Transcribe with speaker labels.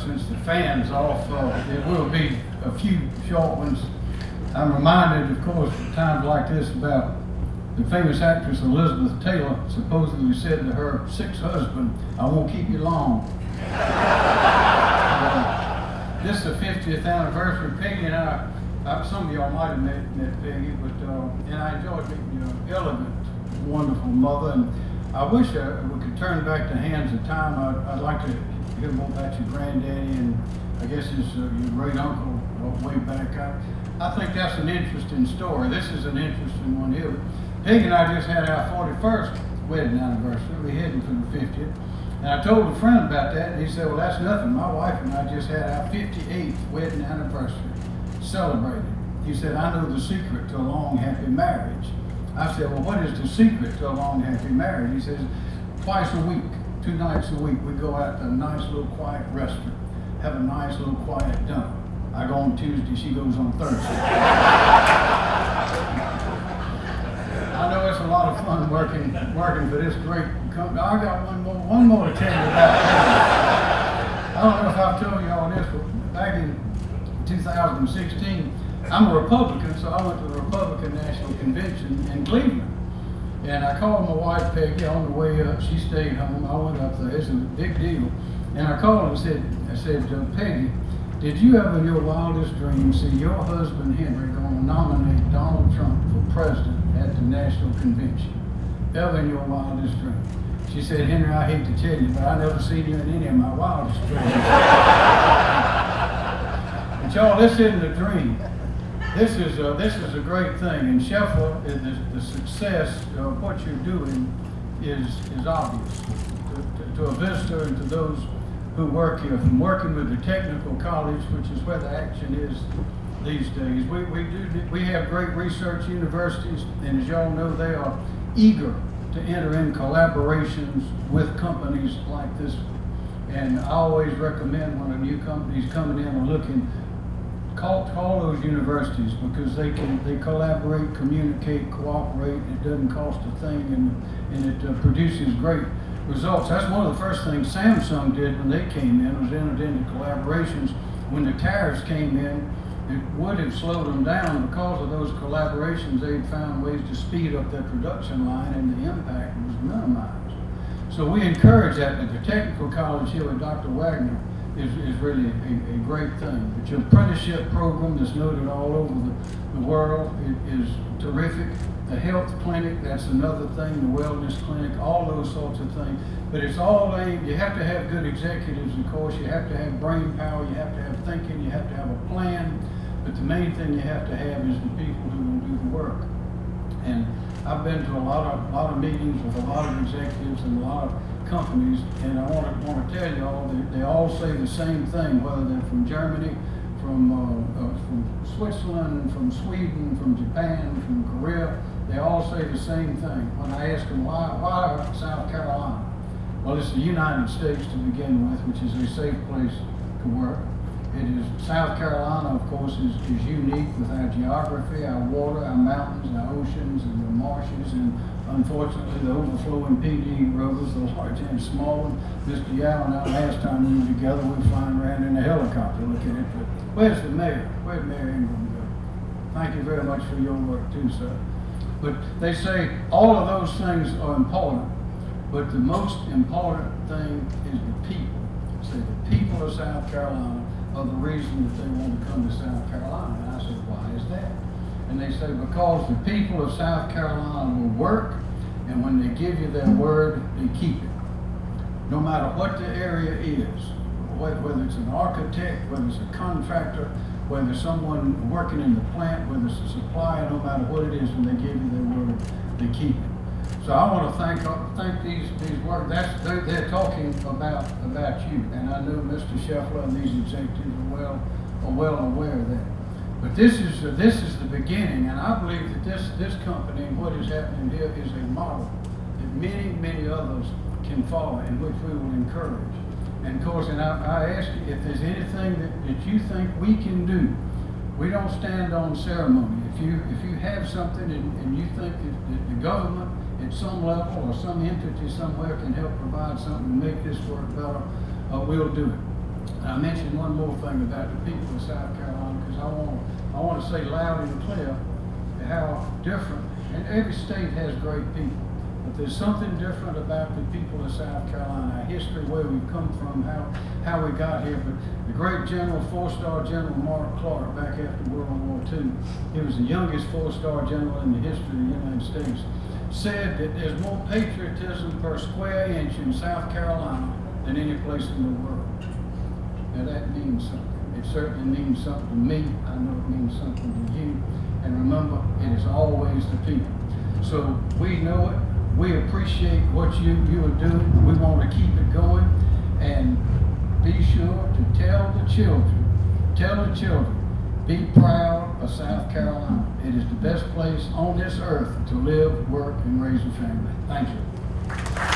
Speaker 1: since the fan's off. Uh, There will be a few short ones. I'm reminded, of course, at times like this about the famous actress Elizabeth Taylor supposedly said to her sixth husband, I won't keep you long. Uh, This is the 50th anniversary. Peggy and I, uh, some of y'all might have met, met Peggy, but, uh, and I enjoyed meeting your elegant, wonderful mother. And I wish uh, we could turn back the hands of time. I'd, I'd like to hear more about your granddaddy and I guess his, uh, your great uncle way back. I, I think that's an interesting story. This is an interesting one here. Peggy and I just had our 41st wedding anniversary. We're heading for the 50th. And I told a friend about that, and he said, well, that's nothing. My wife and I just had our 58th wedding anniversary celebrated. He said, I know the secret to a long, happy marriage. I said, well, what is the secret to a long, happy marriage? He says, twice a week, two nights a week, we go out to a nice little quiet restaurant, have a nice little quiet dinner. I go on Tuesday, she goes on Thursday. I know it's a lot of fun working working for this great company. I got one more one more to tell you about. I don't know if I've told you all this, but back in 2016, I'm a Republican, so I went to the Republican National Convention in Cleveland. And I called my wife Peggy on the way up. She stayed home. I went up there. It's a big deal. And I called and said, I said, uh, Peggy, did you ever in your wildest dreams see your husband Henry going to nominate Donald Trump for president at the national convention? Ever in your wildest dreams? She said, Henry, I hate to tell you, but I never seen you in any of my wildest dreams. but y'all, this isn't a dream. This is a, this is a great thing. And Sheffield, the, the success of what you're doing is, is obvious to, to, to a visitor and to those who work here, from working with the technical college, which is where the action is these days. We, we do we have great research universities, and as y'all know, they are eager to enter in collaborations with companies like this. And I always recommend when a new company's coming in and looking, call call those universities because they can they collaborate, communicate, cooperate. It doesn't cost a thing, and and it uh, produces great results. That's one of the first things Samsung did when they came in, was entered into collaborations. When the tariffs came in, it would have slowed them down because of those collaborations. They'd found ways to speed up their production line and the impact was minimized. So we encourage that at the technical college here with Dr. Wagner is, is really a, a great thing. But your apprenticeship program that's noted all over the, the world i- is terrific. The health clinic, that's another thing, the wellness clinic, all those sorts of things. But it's all aimed, you have to have good executives, of course, you have to have brain power, you have to have thinking, you have to have a plan. But the main thing you have to have is the people who will do the work. And I've been to a lot of, lot of meetings with a lot of executives and a lot of companies, and I want to, want to tell you all, they, they all say the same thing, whether they're from Germany, from, uh, uh, from Switzerland, from Sweden, from Japan, from Korea, they all say the same thing. When I ask them, why, why South Carolina? Well, it's the United States to begin with, which is a safe place to work. It is, South Carolina, of course, is, is unique with our geography, our water, our mountains, our oceans, and the marshes, and unfortunately, the overflowing Pee Dee rivers, the large and small. Mr. Yow and I, last time we were together, we were flying around in a helicopter looking at it. Where's the mayor? Where'd Mayor Ingram go? Thank you very much for your work too, sir. But they say all of those things are important, but the most important thing is the people. Say the people of South Carolina are the reason that they want to come to South Carolina. And I said, why is that? And they say, because the people of South Carolina will work, and when they give you their word, they keep it. No matter what the area is, whether it's an architect, whether it's a contractor, whether someone working in the plant, whether it's a supplier, no matter what it is, when they give you their word, they keep it. So I want to thank, thank these, these work, that's, they're, they're talking about, about you. And I know Mr. Scheffler and these executives are well, are well aware of that. But this is, this is the beginning, and I believe that this, this company and what is happening here is a model that many, many others can follow and which we will encourage. And of course, and I, I ask you, if there's anything that, that you think we can do, we don't stand on ceremony. If you, if you have something and, and you think that, that the government at some level or some entity somewhere can help provide something to make this work better, uh, we'll do it. And I mentioned one more thing about the people of South Carolina, because I want, I want to say loud and clear how different, and every state has great people, but there's something different about the people of South Carolina, our history, where we've come from, how, how we got here. But the great general, four-star General Mark Clark, back after World War II, he was the youngest four-star general in the history of the United States, said that there's more patriotism per square inch in South Carolina than any place in the world. Now that means something. It certainly means something to me. I know it means something to you. And remember, it is always the people. So we know it. We appreciate what you, you are doing. We want to keep it going. And be sure to tell the children, tell the children, be proud of South Carolina. It is the best place on this earth to live, work, and raise a family. Thank you.